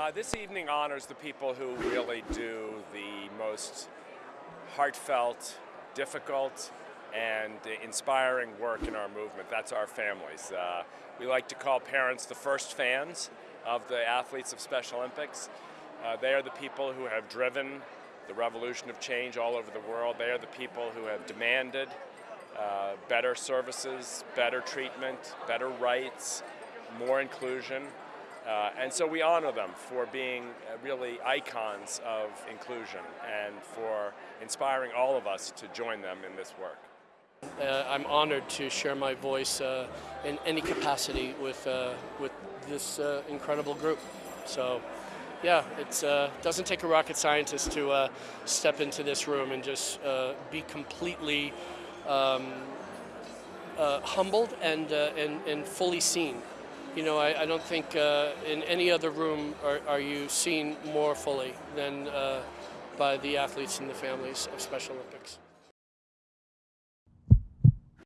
Uh, this evening honors the people who really do the most heartfelt, difficult, and inspiring work in our movement. That's our families. Uh, we like to call parents the first fans of the athletes of Special Olympics. Uh, they are the people who have driven the revolution of change all over the world. They are the people who have demanded uh, better services, better treatment, better rights, more inclusion. Uh, and so we honor them for being uh, really icons of inclusion and for inspiring all of us to join them in this work. Uh, I'm honored to share my voice uh, in any capacity with, uh, with this uh, incredible group. So, yeah, it doesn't take a rocket scientist to step into this room and just be completely um, humbled and, and, and fully seen. You know, I, I don't think uh, in any other room are, are you seen more fully than uh, by the athletes and the families of Special Olympics.